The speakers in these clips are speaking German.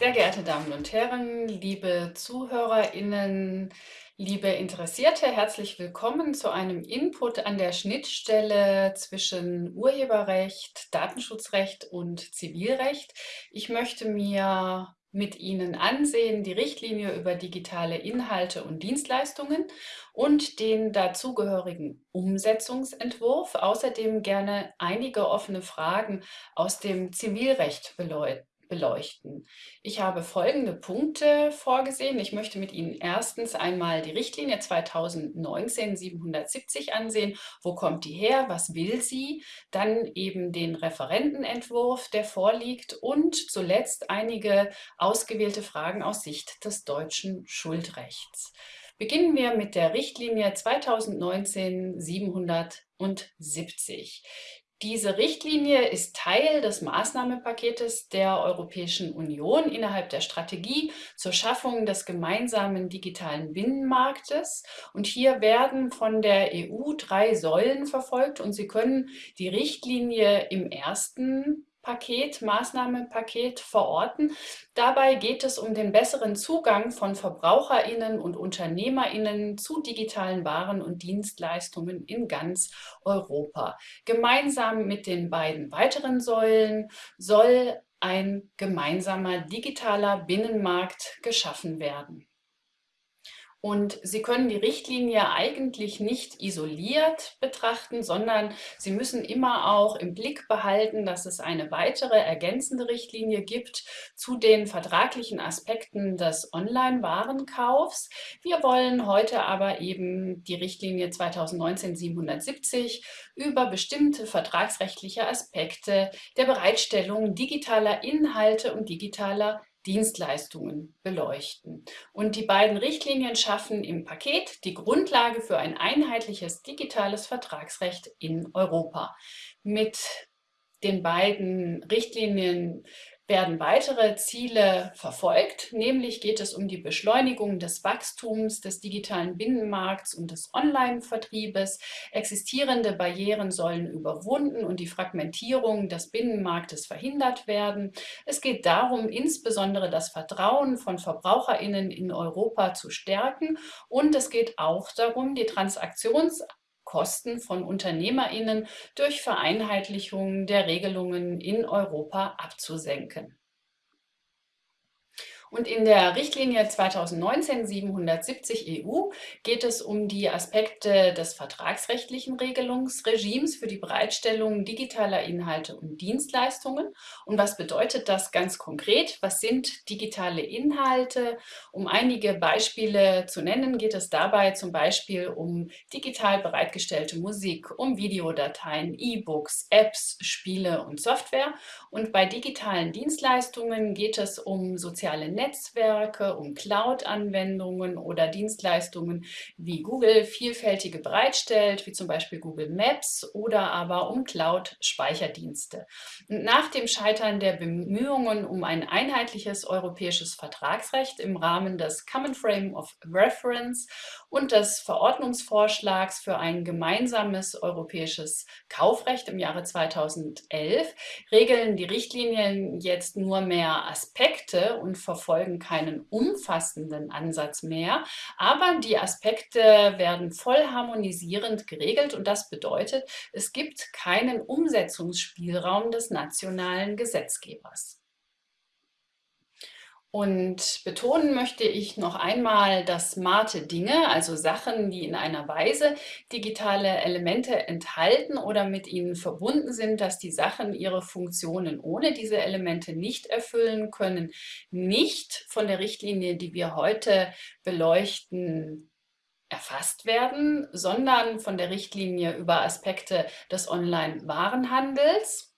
Sehr geehrte Damen und Herren, liebe ZuhörerInnen, liebe Interessierte, herzlich willkommen zu einem Input an der Schnittstelle zwischen Urheberrecht, Datenschutzrecht und Zivilrecht. Ich möchte mir mit Ihnen ansehen die Richtlinie über digitale Inhalte und Dienstleistungen und den dazugehörigen Umsetzungsentwurf. Außerdem gerne einige offene Fragen aus dem Zivilrecht beleuchten. Ich habe folgende Punkte vorgesehen. Ich möchte mit Ihnen erstens einmal die Richtlinie 2019-770 ansehen. Wo kommt die her? Was will sie? Dann eben den Referentenentwurf, der vorliegt und zuletzt einige ausgewählte Fragen aus Sicht des deutschen Schuldrechts. Beginnen wir mit der Richtlinie 2019-770. Diese Richtlinie ist Teil des Maßnahmenpaketes der Europäischen Union innerhalb der Strategie zur Schaffung des gemeinsamen digitalen Binnenmarktes. Und hier werden von der EU drei Säulen verfolgt und Sie können die Richtlinie im ersten Paket, Maßnahmenpaket verorten. Dabei geht es um den besseren Zugang von VerbraucherInnen und UnternehmerInnen zu digitalen Waren und Dienstleistungen in ganz Europa. Gemeinsam mit den beiden weiteren Säulen soll ein gemeinsamer digitaler Binnenmarkt geschaffen werden. Und Sie können die Richtlinie eigentlich nicht isoliert betrachten, sondern Sie müssen immer auch im Blick behalten, dass es eine weitere ergänzende Richtlinie gibt zu den vertraglichen Aspekten des Online-Warenkaufs. Wir wollen heute aber eben die Richtlinie 2019-770 über bestimmte vertragsrechtliche Aspekte der Bereitstellung digitaler Inhalte und digitaler Dienstleistungen beleuchten. Und die beiden Richtlinien schaffen im Paket die Grundlage für ein einheitliches digitales Vertragsrecht in Europa. Mit den beiden Richtlinien werden weitere Ziele verfolgt, nämlich geht es um die Beschleunigung des Wachstums des digitalen Binnenmarkts und des Online-Vertriebes. Existierende Barrieren sollen überwunden und die Fragmentierung des Binnenmarktes verhindert werden. Es geht darum, insbesondere das Vertrauen von VerbraucherInnen in Europa zu stärken und es geht auch darum, die Transaktions Kosten von UnternehmerInnen durch Vereinheitlichung der Regelungen in Europa abzusenken. Und in der Richtlinie 2019-770 EU geht es um die Aspekte des vertragsrechtlichen Regelungsregimes für die Bereitstellung digitaler Inhalte und Dienstleistungen. Und was bedeutet das ganz konkret? Was sind digitale Inhalte? Um einige Beispiele zu nennen, geht es dabei zum Beispiel um digital bereitgestellte Musik, um Videodateien, E-Books, Apps, Spiele und Software. Und bei digitalen Dienstleistungen geht es um soziale Netzwerke, um Cloud-Anwendungen oder Dienstleistungen wie Google vielfältige bereitstellt, wie zum Beispiel Google Maps oder aber um Cloud-Speicherdienste. Nach dem Scheitern der Bemühungen um ein einheitliches europäisches Vertragsrecht im Rahmen des Common Frame of Reference und des Verordnungsvorschlags für ein gemeinsames europäisches Kaufrecht im Jahre 2011 regeln die Richtlinien jetzt nur mehr Aspekte und verfolgen verfolgen keinen umfassenden Ansatz mehr, aber die Aspekte werden voll harmonisierend geregelt und das bedeutet, es gibt keinen Umsetzungsspielraum des nationalen Gesetzgebers. Und betonen möchte ich noch einmal, dass smarte Dinge, also Sachen, die in einer Weise digitale Elemente enthalten oder mit ihnen verbunden sind, dass die Sachen ihre Funktionen ohne diese Elemente nicht erfüllen können, nicht von der Richtlinie, die wir heute beleuchten, erfasst werden, sondern von der Richtlinie über Aspekte des Online-Warenhandels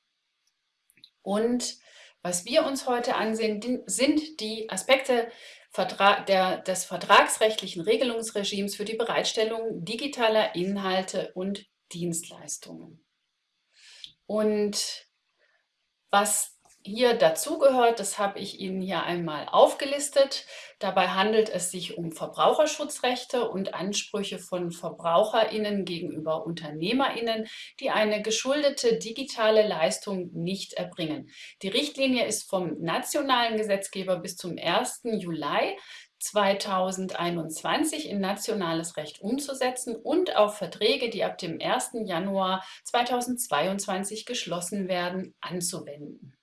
und was wir uns heute ansehen, sind die Aspekte des vertragsrechtlichen Regelungsregimes für die Bereitstellung digitaler Inhalte und Dienstleistungen. Und was hier dazugehört, das habe ich Ihnen hier einmal aufgelistet. Dabei handelt es sich um Verbraucherschutzrechte und Ansprüche von VerbraucherInnen gegenüber UnternehmerInnen, die eine geschuldete digitale Leistung nicht erbringen. Die Richtlinie ist vom nationalen Gesetzgeber bis zum 1. Juli 2021 in nationales Recht umzusetzen und auf Verträge, die ab dem 1. Januar 2022 geschlossen werden, anzuwenden.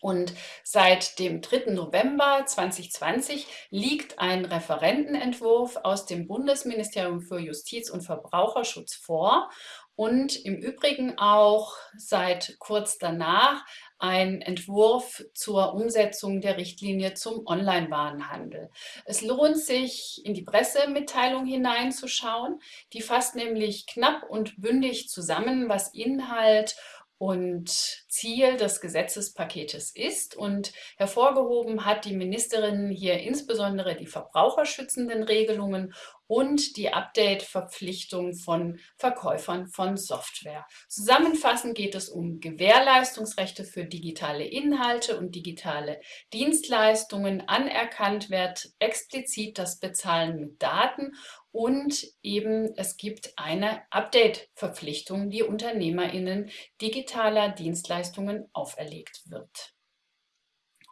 Und seit dem 3. November 2020 liegt ein Referentenentwurf aus dem Bundesministerium für Justiz und Verbraucherschutz vor und im Übrigen auch seit kurz danach ein Entwurf zur Umsetzung der Richtlinie zum Online-Warenhandel. Es lohnt sich, in die Pressemitteilung hineinzuschauen. Die fasst nämlich knapp und bündig zusammen, was Inhalt und Ziel des Gesetzespaketes ist. Und hervorgehoben hat die Ministerin hier insbesondere die verbraucherschützenden Regelungen und die Update-Verpflichtung von Verkäufern von Software. Zusammenfassend geht es um Gewährleistungsrechte für digitale Inhalte und digitale Dienstleistungen. Anerkannt wird explizit das Bezahlen mit Daten und eben es gibt eine Update-Verpflichtung, die UnternehmerInnen digitaler Dienstleistungen auferlegt wird.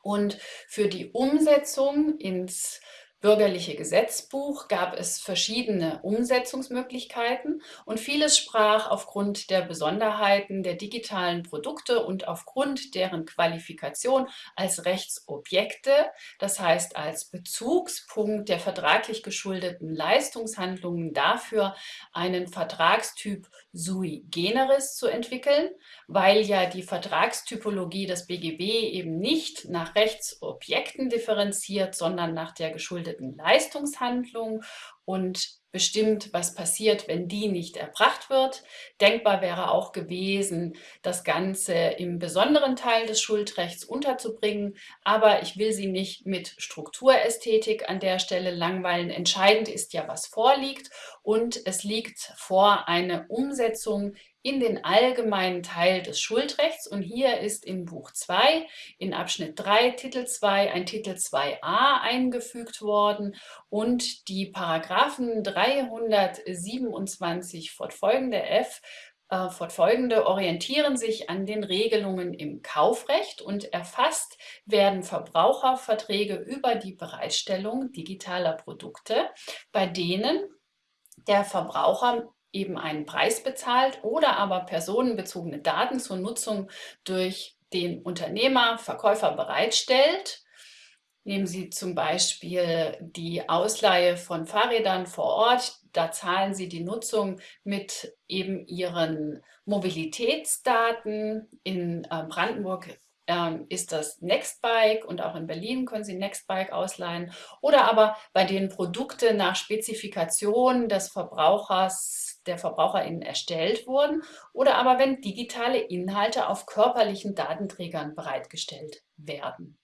Und für die Umsetzung ins bürgerliche Gesetzbuch gab es verschiedene Umsetzungsmöglichkeiten und vieles sprach aufgrund der Besonderheiten der digitalen Produkte und aufgrund deren Qualifikation als Rechtsobjekte, das heißt als Bezugspunkt der vertraglich geschuldeten Leistungshandlungen dafür, einen Vertragstyp sui generis zu entwickeln, weil ja die Vertragstypologie des BGB eben nicht nach Rechtsobjekten differenziert, sondern nach der geschuldeten geschuldeten Leistungshandlung und bestimmt, was passiert, wenn die nicht erbracht wird. Denkbar wäre auch gewesen, das Ganze im besonderen Teil des Schuldrechts unterzubringen, aber ich will Sie nicht mit Strukturästhetik an der Stelle langweilen. Entscheidend ist ja, was vorliegt und es liegt vor eine Umsetzung in den allgemeinen Teil des Schuldrechts. Und hier ist in Buch 2 in Abschnitt 3 Titel 2 ein Titel 2a eingefügt worden und die Paragraphen 327 fortfolgende F äh, fortfolgende orientieren sich an den Regelungen im Kaufrecht und erfasst werden Verbraucherverträge über die Bereitstellung digitaler Produkte, bei denen der Verbraucher eben einen Preis bezahlt oder aber personenbezogene Daten zur Nutzung durch den Unternehmer, Verkäufer bereitstellt. Nehmen Sie zum Beispiel die Ausleihe von Fahrrädern vor Ort. Da zahlen Sie die Nutzung mit eben Ihren Mobilitätsdaten. In äh, Brandenburg ähm, ist das Nextbike und auch in Berlin können Sie Nextbike ausleihen. Oder aber bei den Produkten nach Spezifikation des Verbrauchers der VerbraucherInnen erstellt wurden oder aber wenn digitale Inhalte auf körperlichen Datenträgern bereitgestellt werden.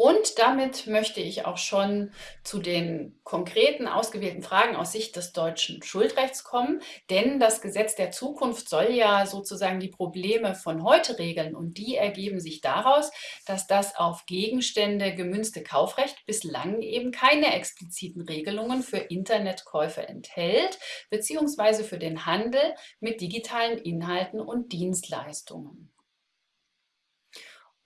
Und damit möchte ich auch schon zu den konkreten ausgewählten Fragen aus Sicht des deutschen Schuldrechts kommen. Denn das Gesetz der Zukunft soll ja sozusagen die Probleme von heute regeln. Und die ergeben sich daraus, dass das auf Gegenstände gemünzte Kaufrecht bislang eben keine expliziten Regelungen für Internetkäufe enthält, beziehungsweise für den Handel mit digitalen Inhalten und Dienstleistungen.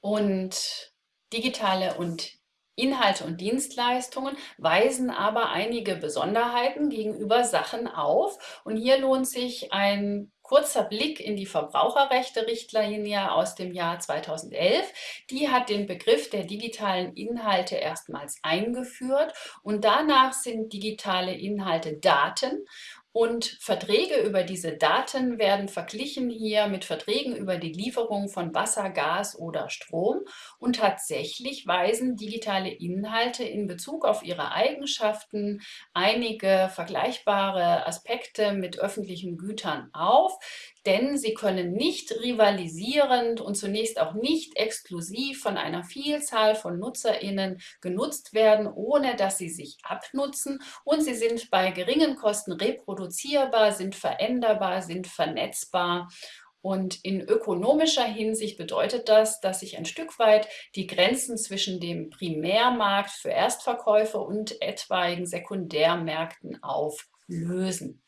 Und Digitale und Inhalte und Dienstleistungen weisen aber einige Besonderheiten gegenüber Sachen auf. Und hier lohnt sich ein kurzer Blick in die Verbraucherrechte-Richtlinie aus dem Jahr 2011. Die hat den Begriff der digitalen Inhalte erstmals eingeführt und danach sind digitale Inhalte Daten und Verträge über diese Daten werden verglichen hier mit Verträgen über die Lieferung von Wasser, Gas oder Strom. Und tatsächlich weisen digitale Inhalte in Bezug auf ihre Eigenschaften einige vergleichbare Aspekte mit öffentlichen Gütern auf, denn sie können nicht rivalisierend und zunächst auch nicht exklusiv von einer Vielzahl von NutzerInnen genutzt werden, ohne dass sie sich abnutzen und sie sind bei geringen Kosten reproduzierbar, sind veränderbar, sind vernetzbar Und in ökonomischer Hinsicht bedeutet das, dass sich ein Stück weit die Grenzen zwischen dem Primärmarkt für Erstverkäufe und etwaigen Sekundärmärkten auflösen.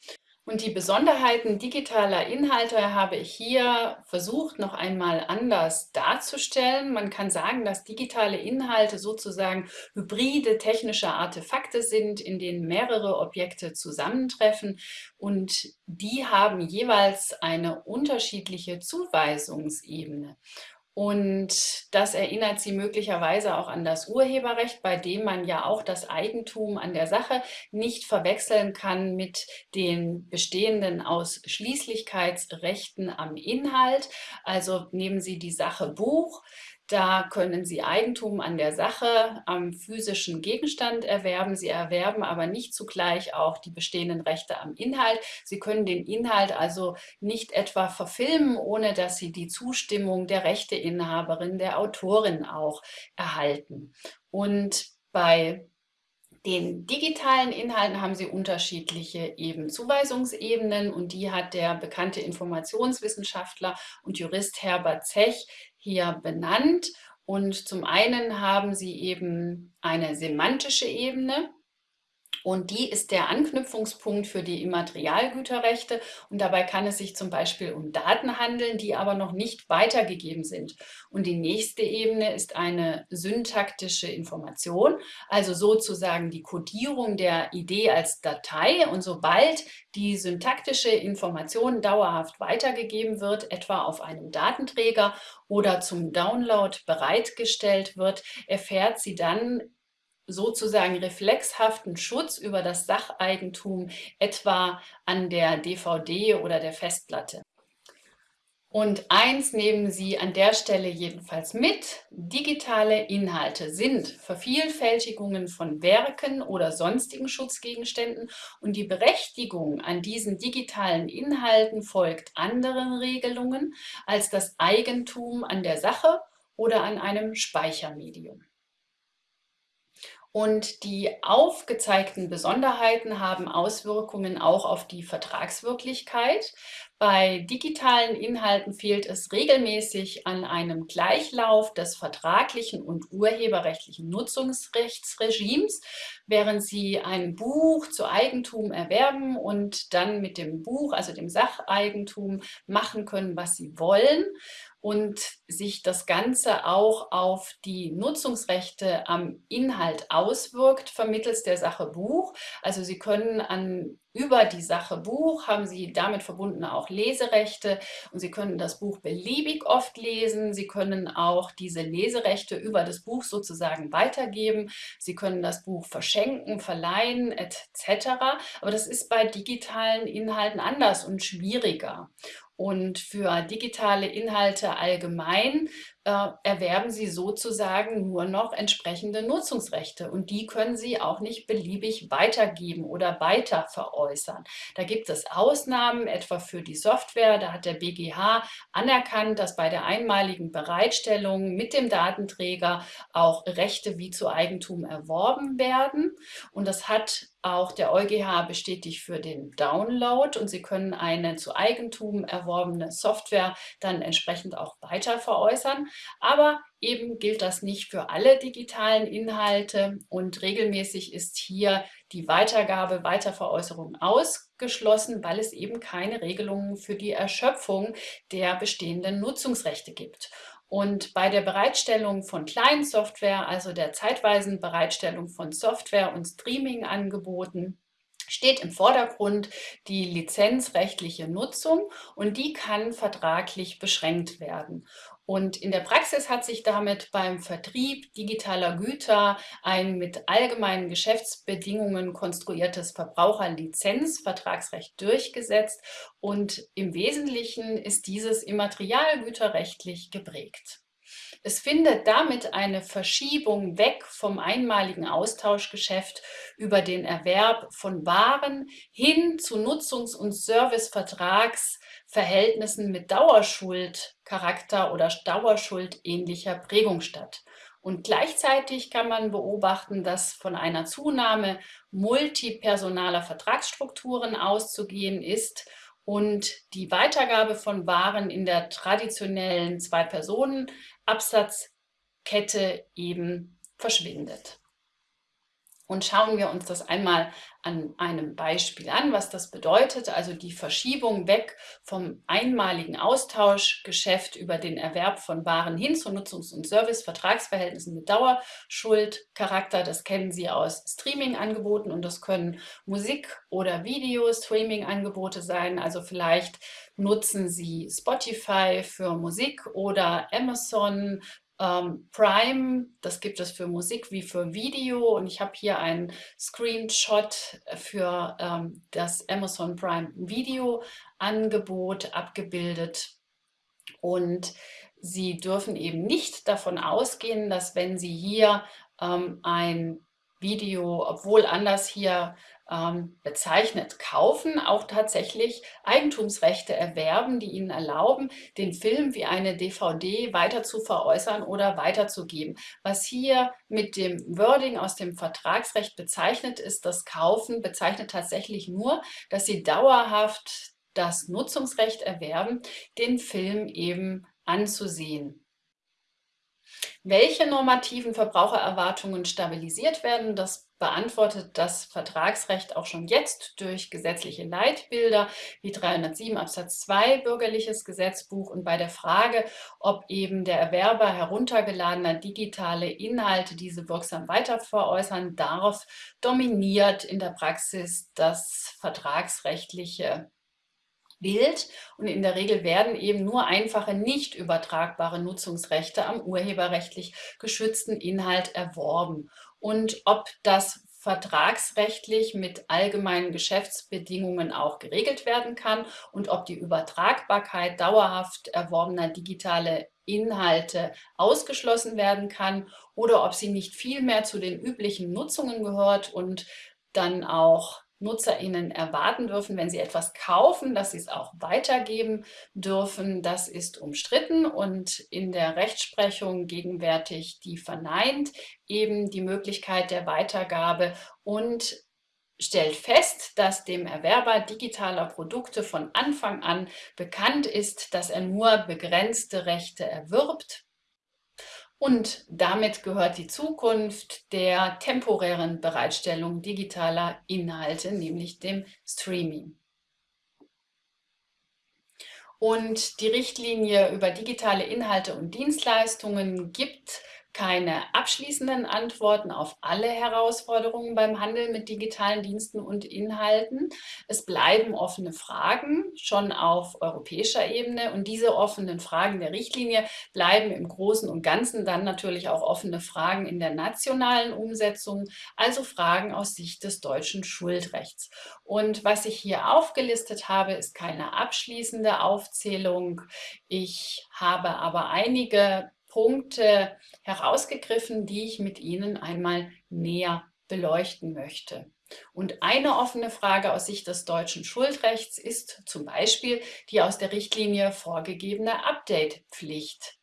Und die Besonderheiten digitaler Inhalte habe ich hier versucht, noch einmal anders darzustellen. Man kann sagen, dass digitale Inhalte sozusagen hybride technische Artefakte sind, in denen mehrere Objekte zusammentreffen und die haben jeweils eine unterschiedliche Zuweisungsebene. Und das erinnert Sie möglicherweise auch an das Urheberrecht, bei dem man ja auch das Eigentum an der Sache nicht verwechseln kann mit den bestehenden Ausschließlichkeitsrechten am Inhalt. Also nehmen Sie die Sache Buch. Da können Sie Eigentum an der Sache, am physischen Gegenstand erwerben. Sie erwerben aber nicht zugleich auch die bestehenden Rechte am Inhalt. Sie können den Inhalt also nicht etwa verfilmen, ohne dass Sie die Zustimmung der Rechteinhaberin, der Autorin auch erhalten. Und bei den digitalen Inhalten haben Sie unterschiedliche eben Zuweisungsebenen und die hat der bekannte Informationswissenschaftler und Jurist Herbert Zech hier benannt. Und zum einen haben Sie eben eine semantische Ebene, und die ist der Anknüpfungspunkt für die Immaterialgüterrechte. Und dabei kann es sich zum Beispiel um Daten handeln, die aber noch nicht weitergegeben sind. Und die nächste Ebene ist eine syntaktische Information, also sozusagen die Kodierung der Idee als Datei. Und sobald die syntaktische Information dauerhaft weitergegeben wird, etwa auf einem Datenträger oder zum Download bereitgestellt wird, erfährt sie dann sozusagen reflexhaften Schutz über das Sacheigentum, etwa an der DVD oder der Festplatte. Und eins nehmen Sie an der Stelle jedenfalls mit, digitale Inhalte sind Vervielfältigungen von Werken oder sonstigen Schutzgegenständen und die Berechtigung an diesen digitalen Inhalten folgt anderen Regelungen als das Eigentum an der Sache oder an einem Speichermedium. Und die aufgezeigten Besonderheiten haben Auswirkungen auch auf die Vertragswirklichkeit. Bei digitalen Inhalten fehlt es regelmäßig an einem Gleichlauf des vertraglichen und urheberrechtlichen Nutzungsrechtsregimes, während Sie ein Buch zu Eigentum erwerben und dann mit dem Buch, also dem Sacheigentum, machen können, was Sie wollen und sich das Ganze auch auf die Nutzungsrechte am Inhalt auswirkt, vermittels der Sache Buch. Also Sie können an über die Sache Buch haben Sie damit verbunden auch Leserechte und Sie können das Buch beliebig oft lesen. Sie können auch diese Leserechte über das Buch sozusagen weitergeben. Sie können das Buch verschenken, verleihen etc. Aber das ist bei digitalen Inhalten anders und schwieriger. Und für digitale Inhalte allgemein ein äh, erwerben Sie sozusagen nur noch entsprechende Nutzungsrechte und die können Sie auch nicht beliebig weitergeben oder weiter veräußern. Da gibt es Ausnahmen, etwa für die Software. Da hat der BGH anerkannt, dass bei der einmaligen Bereitstellung mit dem Datenträger auch Rechte wie zu Eigentum erworben werden. Und das hat auch der EuGH bestätigt für den Download und Sie können eine zu Eigentum erworbene Software dann entsprechend auch weiter veräußern. Aber eben gilt das nicht für alle digitalen Inhalte und regelmäßig ist hier die Weitergabe, Weiterveräußerung ausgeschlossen, weil es eben keine Regelungen für die Erschöpfung der bestehenden Nutzungsrechte gibt. Und bei der Bereitstellung von Client-Software, also der zeitweisen Bereitstellung von Software und Streaming-Angeboten, steht im Vordergrund die lizenzrechtliche Nutzung und die kann vertraglich beschränkt werden. Und in der Praxis hat sich damit beim Vertrieb digitaler Güter ein mit allgemeinen Geschäftsbedingungen konstruiertes Verbraucherlizenzvertragsrecht durchgesetzt und im Wesentlichen ist dieses immaterialgüterrechtlich geprägt. Es findet damit eine Verschiebung weg vom einmaligen Austauschgeschäft über den Erwerb von Waren hin zu Nutzungs- und Servicevertragsverhältnissen mit Dauerschuldcharakter oder Dauerschuld-ähnlicher Prägung statt. Und gleichzeitig kann man beobachten, dass von einer Zunahme multipersonaler Vertragsstrukturen auszugehen ist und die Weitergabe von Waren in der traditionellen Zwei-Personen-Absatzkette eben verschwindet. Und schauen wir uns das einmal an einem Beispiel an, was das bedeutet. Also die Verschiebung weg vom einmaligen Austauschgeschäft über den Erwerb von Waren hin zu Nutzungs- und Servicevertragsverhältnissen mit Dauerschuldcharakter. Das kennen Sie aus Streaming-Angeboten und das können Musik- oder Video-Streaming-Angebote sein. Also vielleicht nutzen Sie Spotify für Musik oder Amazon ähm, Prime, das gibt es für Musik wie für Video. Und ich habe hier einen Screenshot für ähm, das Amazon Prime Video Angebot abgebildet. Und Sie dürfen eben nicht davon ausgehen, dass wenn Sie hier ähm, ein Video, obwohl anders hier ähm, bezeichnet, kaufen, auch tatsächlich Eigentumsrechte erwerben, die ihnen erlauben, den Film wie eine DVD weiter zu veräußern oder weiterzugeben. Was hier mit dem Wording aus dem Vertragsrecht bezeichnet ist, das Kaufen bezeichnet tatsächlich nur, dass sie dauerhaft das Nutzungsrecht erwerben, den Film eben anzusehen. Welche normativen Verbrauchererwartungen stabilisiert werden, das beantwortet das Vertragsrecht auch schon jetzt durch gesetzliche Leitbilder wie 307 Absatz 2 Bürgerliches Gesetzbuch und bei der Frage, ob eben der Erwerber heruntergeladener digitale Inhalte diese wirksam weiterveräußern darf, dominiert in der Praxis das vertragsrechtliche Bild und in der Regel werden eben nur einfache nicht übertragbare Nutzungsrechte am urheberrechtlich geschützten Inhalt erworben. Und ob das vertragsrechtlich mit allgemeinen Geschäftsbedingungen auch geregelt werden kann und ob die Übertragbarkeit dauerhaft erworbener digitale Inhalte ausgeschlossen werden kann oder ob sie nicht vielmehr zu den üblichen Nutzungen gehört und dann auch NutzerInnen erwarten dürfen, wenn sie etwas kaufen, dass sie es auch weitergeben dürfen. Das ist umstritten und in der Rechtsprechung gegenwärtig die verneint eben die Möglichkeit der Weitergabe und stellt fest, dass dem Erwerber digitaler Produkte von Anfang an bekannt ist, dass er nur begrenzte Rechte erwirbt und damit gehört die Zukunft der temporären Bereitstellung digitaler Inhalte, nämlich dem Streaming. Und die Richtlinie über digitale Inhalte und Dienstleistungen gibt keine abschließenden Antworten auf alle Herausforderungen beim Handel mit digitalen Diensten und Inhalten. Es bleiben offene Fragen, schon auf europäischer Ebene. Und diese offenen Fragen der Richtlinie bleiben im Großen und Ganzen dann natürlich auch offene Fragen in der nationalen Umsetzung, also Fragen aus Sicht des deutschen Schuldrechts. Und was ich hier aufgelistet habe, ist keine abschließende Aufzählung. Ich habe aber einige Punkte herausgegriffen, die ich mit Ihnen einmal näher beleuchten möchte. Und eine offene Frage aus Sicht des deutschen Schuldrechts ist zum Beispiel die aus der Richtlinie vorgegebene Update-Pflicht.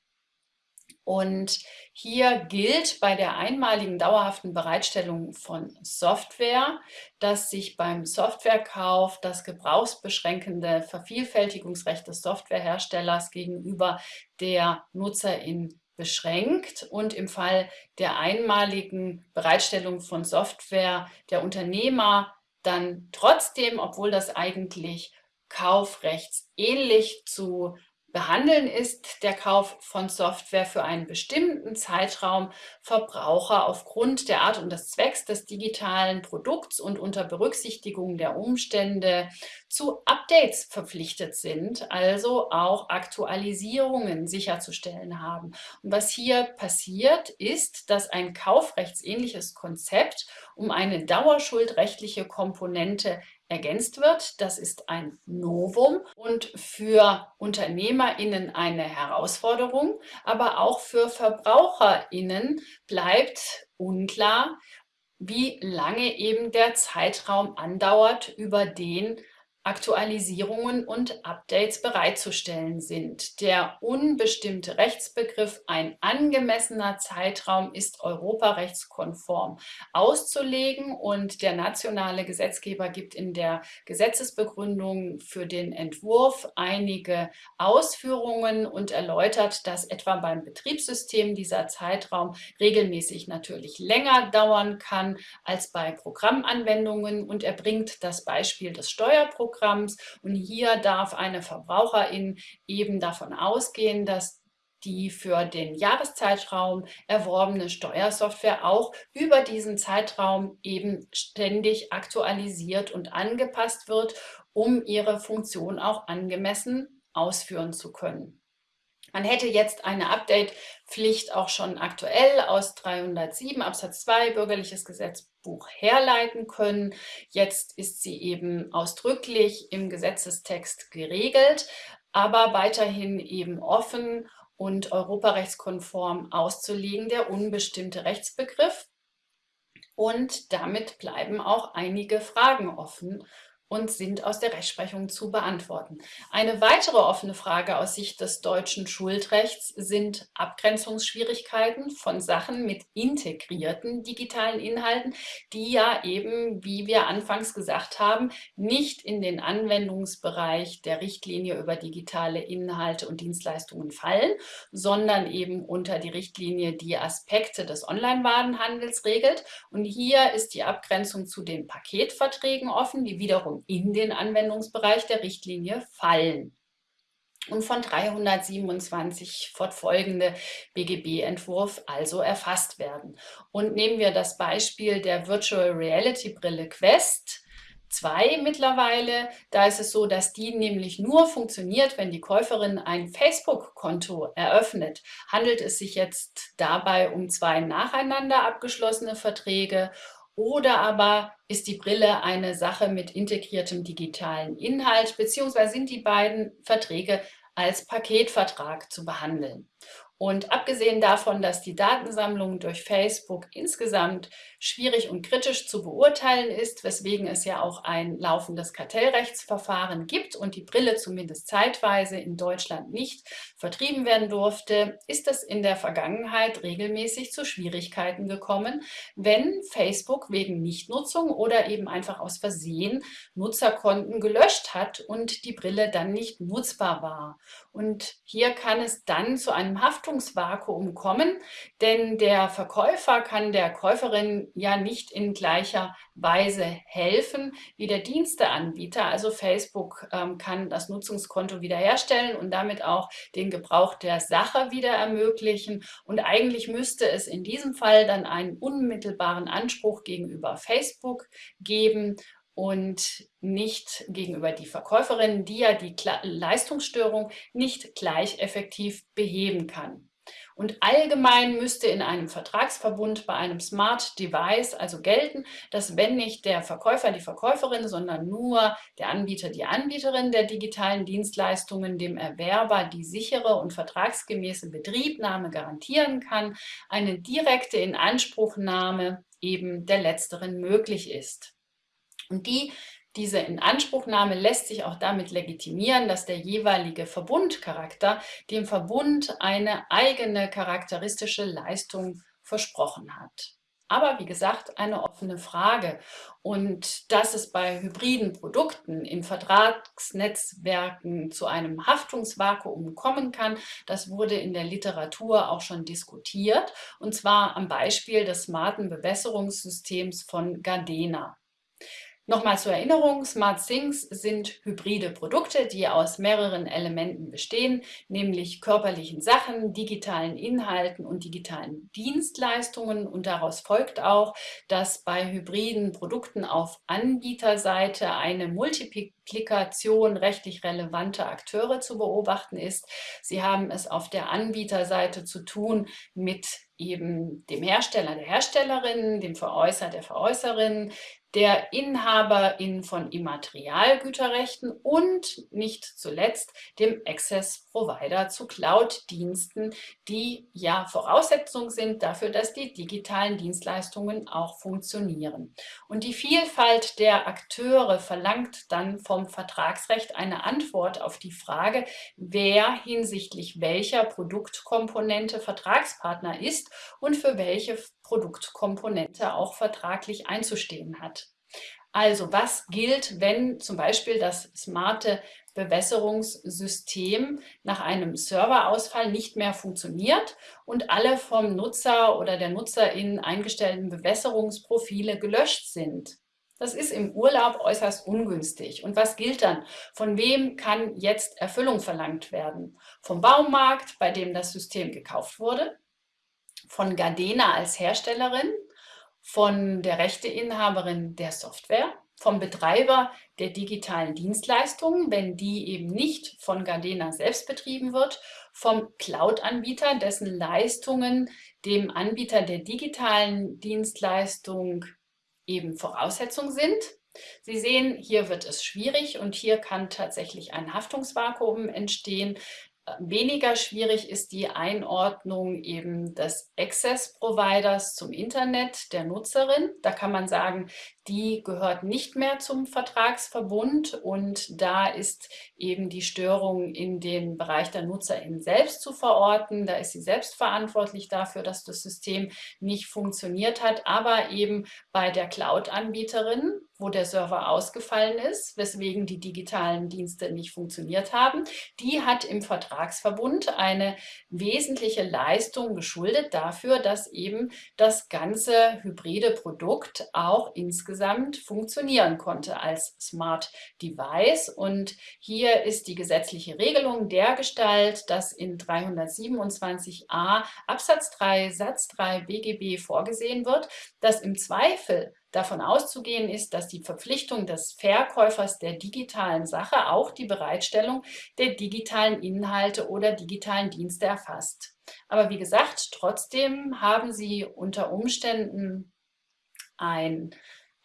Und hier gilt bei der einmaligen dauerhaften Bereitstellung von Software, dass sich beim Softwarekauf das gebrauchsbeschränkende Vervielfältigungsrecht des Softwareherstellers gegenüber der Nutzerin beschränkt und im Fall der einmaligen Bereitstellung von Software der Unternehmer dann trotzdem, obwohl das eigentlich kaufrechtsähnlich zu behandeln ist der Kauf von Software für einen bestimmten Zeitraum Verbraucher aufgrund der Art und des Zwecks des digitalen Produkts und unter Berücksichtigung der Umstände zu Updates verpflichtet sind, also auch Aktualisierungen sicherzustellen haben. Und was hier passiert, ist, dass ein kaufrechtsähnliches Konzept um eine dauerschuldrechtliche Komponente ergänzt wird. Das ist ein Novum und für UnternehmerInnen eine Herausforderung, aber auch für VerbraucherInnen bleibt unklar, wie lange eben der Zeitraum andauert, über den Aktualisierungen und Updates bereitzustellen sind. Der unbestimmte Rechtsbegriff ein angemessener Zeitraum ist europarechtskonform auszulegen und der nationale Gesetzgeber gibt in der Gesetzesbegründung für den Entwurf einige Ausführungen und erläutert, dass etwa beim Betriebssystem dieser Zeitraum regelmäßig natürlich länger dauern kann als bei Programmanwendungen und er bringt das Beispiel des Steuerprogramms Programms. Und hier darf eine Verbraucherin eben davon ausgehen, dass die für den Jahreszeitraum erworbene Steuersoftware auch über diesen Zeitraum eben ständig aktualisiert und angepasst wird, um ihre Funktion auch angemessen ausführen zu können. Man hätte jetzt eine Update-Pflicht auch schon aktuell aus 307 Absatz 2 Bürgerliches Gesetzbuch herleiten können. Jetzt ist sie eben ausdrücklich im Gesetzestext geregelt, aber weiterhin eben offen und europarechtskonform auszulegen, der unbestimmte Rechtsbegriff. Und damit bleiben auch einige Fragen offen und sind aus der Rechtsprechung zu beantworten. Eine weitere offene Frage aus Sicht des deutschen Schuldrechts sind Abgrenzungsschwierigkeiten von Sachen mit integrierten digitalen Inhalten, die ja eben, wie wir anfangs gesagt haben, nicht in den Anwendungsbereich der Richtlinie über digitale Inhalte und Dienstleistungen fallen, sondern eben unter die Richtlinie die Aspekte des Online-Warenhandels regelt. Und hier ist die Abgrenzung zu den Paketverträgen offen, die wiederum in den Anwendungsbereich der Richtlinie fallen und von 327 fortfolgende BGB-Entwurf also erfasst werden. Und nehmen wir das Beispiel der Virtual Reality Brille Quest 2 mittlerweile. Da ist es so, dass die nämlich nur funktioniert, wenn die Käuferin ein Facebook-Konto eröffnet. Handelt es sich jetzt dabei um zwei nacheinander abgeschlossene Verträge oder aber ist die Brille eine Sache mit integriertem digitalen Inhalt, beziehungsweise sind die beiden Verträge als Paketvertrag zu behandeln. Und abgesehen davon, dass die Datensammlung durch Facebook insgesamt schwierig und kritisch zu beurteilen ist, weswegen es ja auch ein laufendes Kartellrechtsverfahren gibt und die Brille zumindest zeitweise in Deutschland nicht vertrieben werden durfte, ist es in der Vergangenheit regelmäßig zu Schwierigkeiten gekommen, wenn Facebook wegen Nichtnutzung oder eben einfach aus Versehen Nutzerkonten gelöscht hat und die Brille dann nicht nutzbar war. Und hier kann es dann zu einem Haftungsvakuum kommen, denn der Verkäufer kann der Käuferin ja nicht in gleicher Weise helfen wie der Diensteanbieter. Also Facebook ähm, kann das Nutzungskonto wiederherstellen und damit auch den Gebrauch der Sache wieder ermöglichen. Und eigentlich müsste es in diesem Fall dann einen unmittelbaren Anspruch gegenüber Facebook geben und nicht gegenüber die Verkäuferin, die ja die Leistungsstörung nicht gleich effektiv beheben kann. Und allgemein müsste in einem Vertragsverbund bei einem Smart Device also gelten, dass wenn nicht der Verkäufer, die Verkäuferin, sondern nur der Anbieter, die Anbieterin der digitalen Dienstleistungen dem Erwerber die sichere und vertragsgemäße Betriebnahme garantieren kann, eine direkte Inanspruchnahme eben der letzteren möglich ist. Und die, diese Inanspruchnahme lässt sich auch damit legitimieren, dass der jeweilige Verbundcharakter dem Verbund eine eigene charakteristische Leistung versprochen hat. Aber wie gesagt, eine offene Frage. Und dass es bei hybriden Produkten in Vertragsnetzwerken zu einem Haftungsvakuum kommen kann, das wurde in der Literatur auch schon diskutiert. Und zwar am Beispiel des smarten Bewässerungssystems von Gardena. Nochmal zur Erinnerung, Smart Things sind hybride Produkte, die aus mehreren Elementen bestehen, nämlich körperlichen Sachen, digitalen Inhalten und digitalen Dienstleistungen. Und daraus folgt auch, dass bei hybriden Produkten auf Anbieterseite eine Multiplikation rechtlich relevanter Akteure zu beobachten ist. Sie haben es auf der Anbieterseite zu tun mit eben dem Hersteller, der Herstellerin, dem Veräußer, der Veräußerin, der Inhaberin von Immaterialgüterrechten und nicht zuletzt dem Access Provider zu Cloud-Diensten, die ja Voraussetzung sind dafür, dass die digitalen Dienstleistungen auch funktionieren. Und die Vielfalt der Akteure verlangt dann vom Vertragsrecht eine Antwort auf die Frage, wer hinsichtlich welcher Produktkomponente Vertragspartner ist und für welche Produktkomponente auch vertraglich einzustehen hat. Also was gilt, wenn zum Beispiel das smarte Bewässerungssystem nach einem Serverausfall nicht mehr funktioniert und alle vom Nutzer oder der Nutzerin eingestellten Bewässerungsprofile gelöscht sind. Das ist im Urlaub äußerst ungünstig. Und was gilt dann? Von wem kann jetzt Erfüllung verlangt werden? Vom Baumarkt, bei dem das System gekauft wurde? Von Gardena als Herstellerin? Von der Rechteinhaberin der Software? Vom Betreiber der digitalen Dienstleistungen, wenn die eben nicht von Gardena selbst betrieben wird? Vom Cloud-Anbieter, dessen Leistungen dem Anbieter der digitalen Dienstleistung eben Voraussetzung sind. Sie sehen, hier wird es schwierig und hier kann tatsächlich ein Haftungsvakuum entstehen, Weniger schwierig ist die Einordnung eben des Access-Providers zum Internet der Nutzerin. Da kann man sagen, die gehört nicht mehr zum Vertragsverbund und da ist eben die Störung in den Bereich der Nutzerin selbst zu verorten. Da ist sie selbst verantwortlich dafür, dass das System nicht funktioniert hat, aber eben bei der Cloud-Anbieterin, wo der Server ausgefallen ist, weswegen die digitalen Dienste nicht funktioniert haben, die hat im Vertragsverbund eine wesentliche Leistung geschuldet dafür, dass eben das ganze hybride Produkt auch insgesamt funktionieren konnte als Smart Device. Und hier ist die gesetzliche Regelung der Gestalt, dass in 327a Absatz 3 Satz 3 BGB vorgesehen wird, dass im Zweifel davon auszugehen ist, dass die Verpflichtung des Verkäufers der digitalen Sache auch die Bereitstellung der digitalen Inhalte oder digitalen Dienste erfasst. Aber wie gesagt, trotzdem haben Sie unter Umständen ein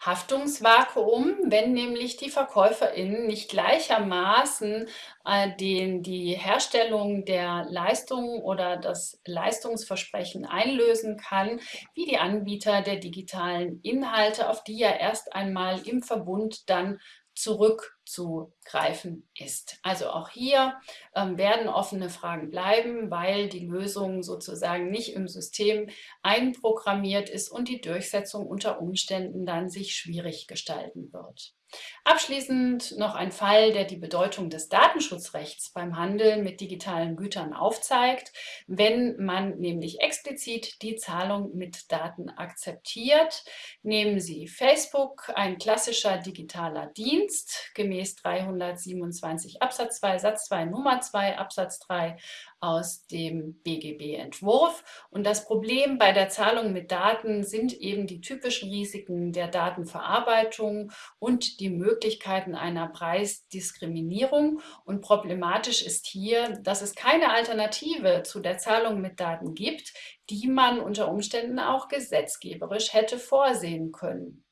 Haftungsvakuum, wenn nämlich die VerkäuferInnen nicht gleichermaßen äh, den, die Herstellung der Leistung oder das Leistungsversprechen einlösen kann, wie die Anbieter der digitalen Inhalte, auf die ja erst einmal im Verbund dann zurückzugreifen ist. Also auch hier ähm, werden offene Fragen bleiben, weil die Lösung sozusagen nicht im System einprogrammiert ist und die Durchsetzung unter Umständen dann sich schwierig gestalten wird. Abschließend noch ein Fall, der die Bedeutung des Datenschutzrechts beim Handel mit digitalen Gütern aufzeigt. Wenn man nämlich explizit die Zahlung mit Daten akzeptiert, nehmen Sie Facebook, ein klassischer digitaler Dienst, gemäß 327 Absatz 2 Satz 2 Nummer 2 Absatz 3 aus dem BGB-Entwurf. Und das Problem bei der Zahlung mit Daten sind eben die typischen Risiken der Datenverarbeitung und die Möglichkeiten einer Preisdiskriminierung. Und problematisch ist hier, dass es keine Alternative zu der Zahlung mit Daten gibt, die man unter Umständen auch gesetzgeberisch hätte vorsehen können.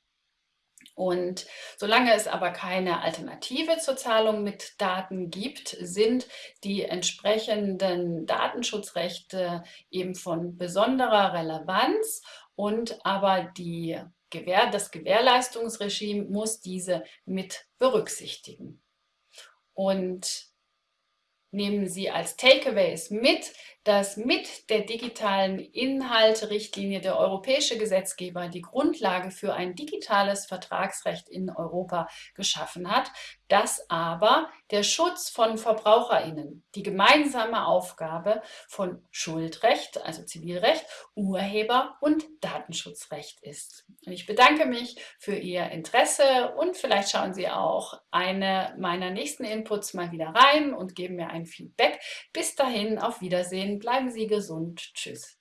Und solange es aber keine Alternative zur Zahlung mit Daten gibt, sind die entsprechenden Datenschutzrechte eben von besonderer Relevanz und aber die Gewähr, das Gewährleistungsregime muss diese mit berücksichtigen. Und nehmen Sie als Takeaways mit, dass mit der digitalen Inhalte-Richtlinie der europäische Gesetzgeber die Grundlage für ein digitales Vertragsrecht in Europa geschaffen hat, dass aber der Schutz von VerbraucherInnen die gemeinsame Aufgabe von Schuldrecht, also Zivilrecht, Urheber- und Datenschutzrecht ist. Und ich bedanke mich für Ihr Interesse und vielleicht schauen Sie auch eine meiner nächsten Inputs mal wieder rein und geben mir ein Feedback. Bis dahin, auf Wiedersehen bleiben Sie gesund. Tschüss.